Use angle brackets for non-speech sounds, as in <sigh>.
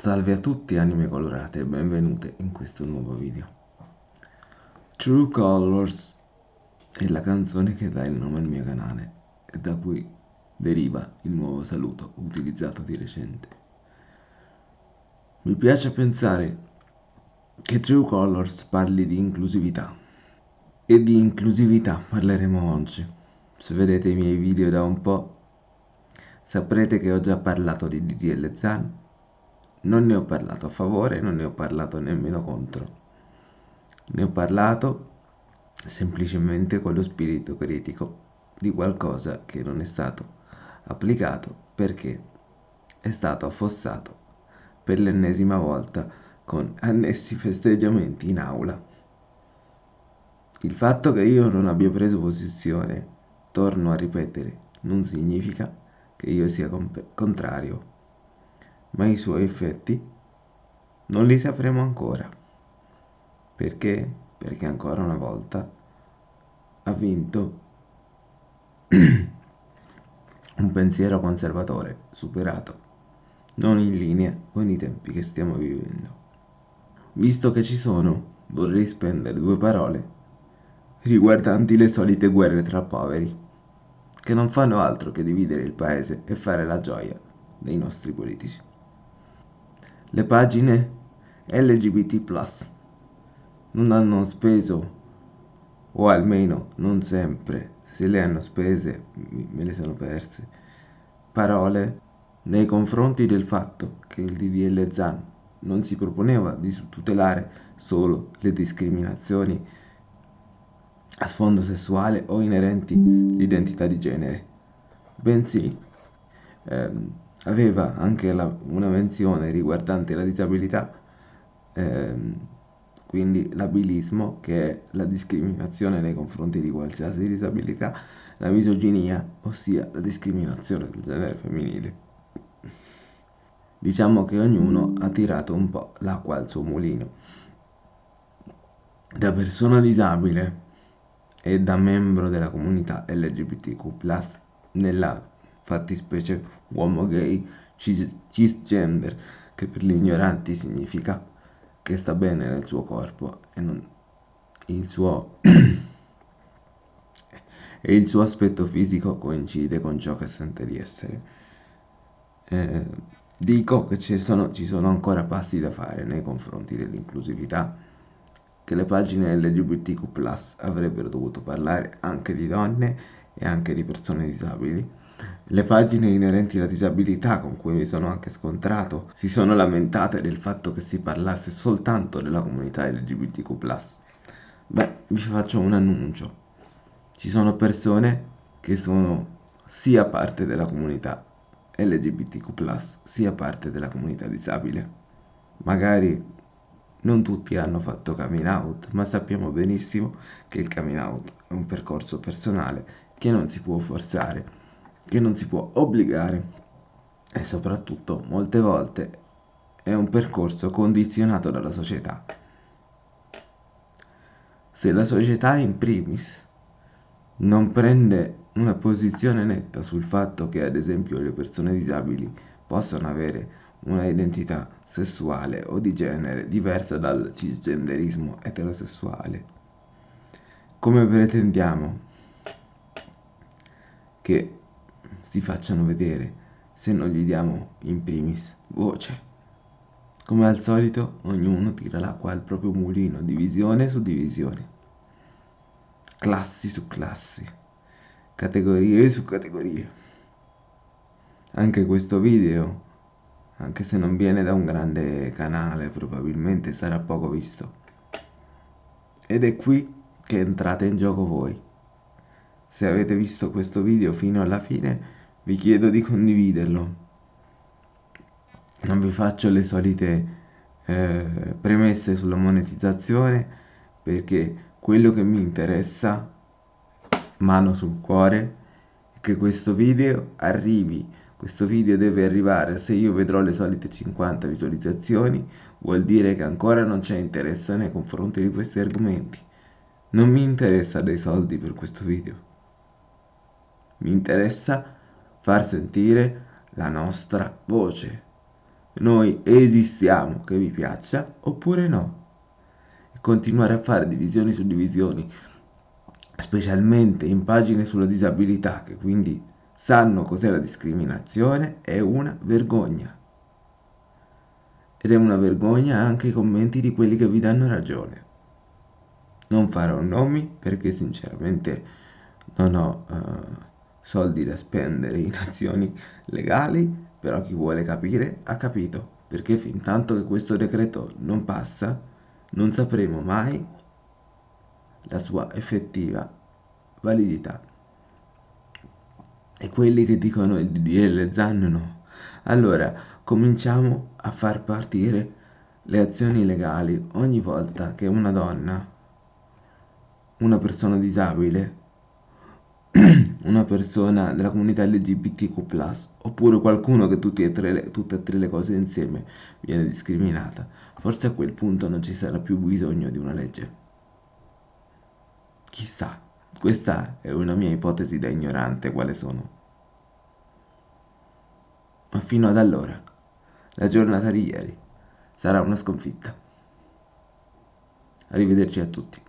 Salve a tutti anime colorate e benvenute in questo nuovo video. True Colors è la canzone che dà il nome al mio canale e da cui deriva il nuovo saluto utilizzato di recente. Mi piace pensare che True Colors parli di inclusività e di inclusività parleremo oggi. Se vedete i miei video da un po' saprete che ho già parlato di DDL Zan non ne ho parlato a favore, non ne ho parlato nemmeno contro. Ne ho parlato semplicemente con lo spirito critico di qualcosa che non è stato applicato perché è stato affossato per l'ennesima volta con annessi festeggiamenti in aula. Il fatto che io non abbia preso posizione, torno a ripetere, non significa che io sia contrario ma i suoi effetti non li sapremo ancora. Perché? Perché ancora una volta ha vinto <clears throat> un pensiero conservatore, superato, non in linea con i tempi che stiamo vivendo. Visto che ci sono, vorrei spendere due parole riguardanti le solite guerre tra poveri, che non fanno altro che dividere il paese e fare la gioia dei nostri politici le pagine LGBT non hanno speso, o almeno non sempre, se le hanno spese me le sono perse, parole nei confronti del fatto che il DDL ZAN non si proponeva di tutelare solo le discriminazioni a sfondo sessuale o inerenti all'identità di genere, bensì ehm, aveva anche la, una menzione riguardante la disabilità, ehm, quindi l'abilismo, che è la discriminazione nei confronti di qualsiasi disabilità, la misoginia, ossia la discriminazione del genere femminile. Diciamo che ognuno ha tirato un po' l'acqua al suo mulino. Da persona disabile e da membro della comunità LGBTQ+, nella fattispecie uomo gay cisgender, che per gli ignoranti significa che sta bene nel suo corpo e non il suo <clears throat> e il suo aspetto fisico coincide con ciò che sente di essere. Eh, dico che ci sono, ci sono ancora passi da fare nei confronti dell'inclusività, che le pagine LGBTQ avrebbero dovuto parlare anche di donne e anche di persone disabili le pagine inerenti alla disabilità con cui mi sono anche scontrato si sono lamentate del fatto che si parlasse soltanto della comunità LGBTQ+. Beh, vi faccio un annuncio. Ci sono persone che sono sia parte della comunità LGBTQ+, sia parte della comunità disabile. Magari non tutti hanno fatto coming out, ma sappiamo benissimo che il coming out è un percorso personale che non si può forzare che non si può obbligare e soprattutto molte volte è un percorso condizionato dalla società. Se la società in primis non prende una posizione netta sul fatto che ad esempio le persone disabili possano avere una identità sessuale o di genere diversa dal cisgenderismo eterosessuale, come pretendiamo che si facciano vedere se non gli diamo in primis voce. Come al solito, ognuno tira l'acqua al proprio mulino, divisione su divisione, classi su classi, categorie su categorie. Anche questo video, anche se non viene da un grande canale, probabilmente sarà poco visto. Ed è qui che entrate in gioco voi. Se avete visto questo video fino alla fine, vi chiedo di condividerlo. Non vi faccio le solite eh, premesse sulla monetizzazione perché quello che mi interessa, mano sul cuore, è che questo video arrivi. Questo video deve arrivare, se io vedrò le solite 50 visualizzazioni, vuol dire che ancora non c'è interesse nei confronti di questi argomenti. Non mi interessa dei soldi per questo video mi interessa far sentire la nostra voce. noi esistiamo, che vi piaccia oppure no. E continuare a fare divisioni su divisioni, specialmente in pagine sulla disabilità, che quindi sanno cos'è la discriminazione, è una vergogna. Ed è una vergogna anche i commenti di quelli che vi danno ragione. Non farò nomi perché sinceramente non ho uh, soldi da spendere in <laughs> azioni legali, però chi vuole capire ha capito, perché fin tanto che questo decreto non passa, non sapremo mai la sua effettiva validità. E quelli che dicono il DDL ZAN no. Allora, cominciamo a far partire le azioni legali ogni volta che una donna, una persona disabile, <clears throat> una persona della comunità LGBTQ+, oppure qualcuno che tutte e, tre, tutte e tre le cose insieme viene discriminata, forse a quel punto non ci sarà più bisogno di una legge. Chissà, questa è una mia ipotesi da ignorante quale sono. Ma fino ad allora, la giornata di ieri sarà una sconfitta. Arrivederci a tutti.